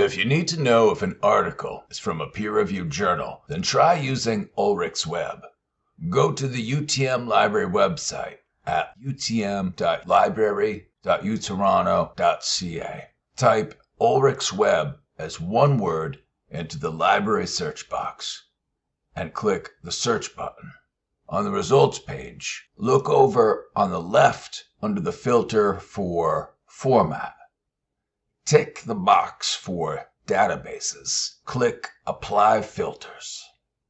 If you need to know if an article is from a peer reviewed journal, then try using Ulrich's Web. Go to the UTM Library website at utm.library.utoronto.ca. Type Ulrich's Web as one word into the library search box and click the search button. On the results page, look over on the left under the filter for Format. Tick the box for Databases. Click Apply Filters.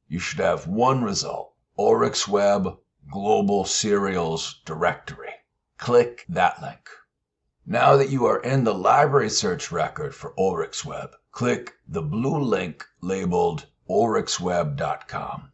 You should have one result Ulrich's Web Global Serials Directory. Click that link. Now that you are in the library search record for Ulrich's Web, click the blue link labeled ulrichsweb.com.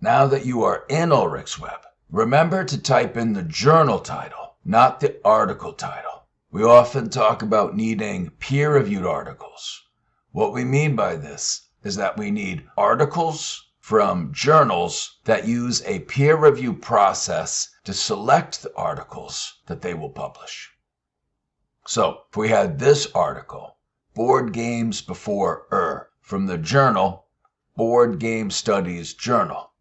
Now that you are in Ulrich's Web, remember to type in the journal title, not the article title. We often talk about needing peer reviewed articles. What we mean by this is that we need articles from journals that use a peer review process to select the articles that they will publish. So, if we had this article, Board Games Before Ur, from the journal Board Game Studies Journal,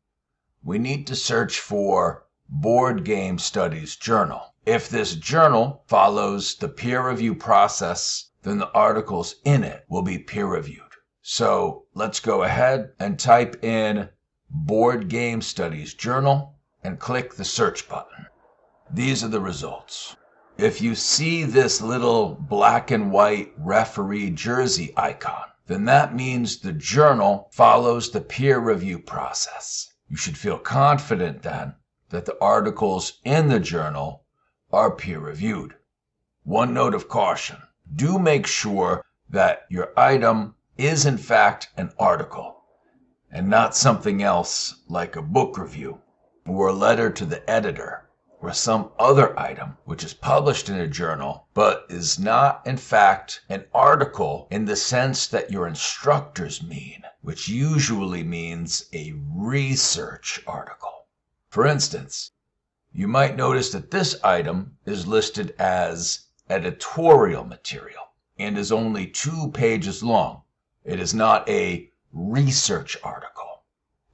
we need to search for Board Game Studies Journal. If this journal follows the peer review process, then the articles in it will be peer reviewed. So let's go ahead and type in Board Game Studies Journal and click the search button. These are the results. If you see this little black and white referee jersey icon, then that means the journal follows the peer review process. You should feel confident then that the articles in the journal are peer reviewed. One note of caution do make sure that your item is in fact an article and not something else like a book review or a letter to the editor or some other item which is published in a journal but is not in fact an article in the sense that your instructors mean, which usually means a research article. For instance, you might notice that this item is listed as editorial material and is only two pages long. It is not a research article.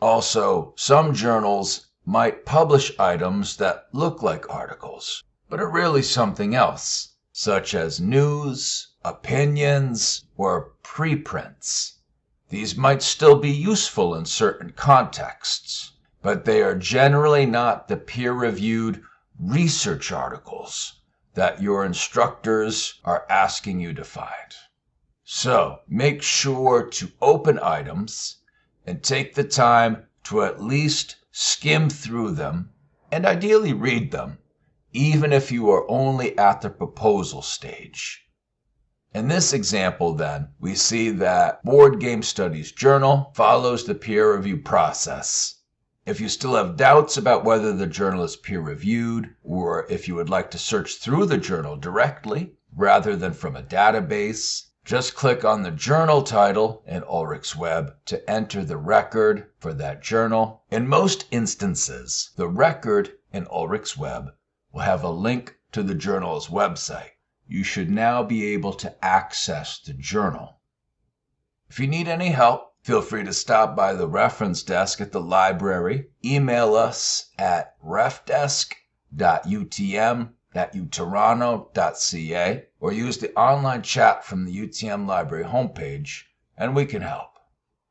Also, some journals might publish items that look like articles, but are really something else, such as news, opinions, or preprints. These might still be useful in certain contexts, but they are generally not the peer reviewed research articles that your instructors are asking you to find. So make sure to open items and take the time to at least skim through them and ideally read them, even if you are only at the proposal stage. In this example, then, we see that Board Game Studies Journal follows the peer review process. If you still have doubts about whether the journal is peer reviewed, or if you would like to search through the journal directly rather than from a database, just click on the journal title in Ulrich's Web to enter the record for that journal. In most instances, the record in Ulrich's Web will have a link to the journal's website. You should now be able to access the journal. If you need any help, feel free to stop by the reference desk at the library, email us at refdesk.utm at utoronto.ca or use the online chat from the UTM Library homepage, and we can help.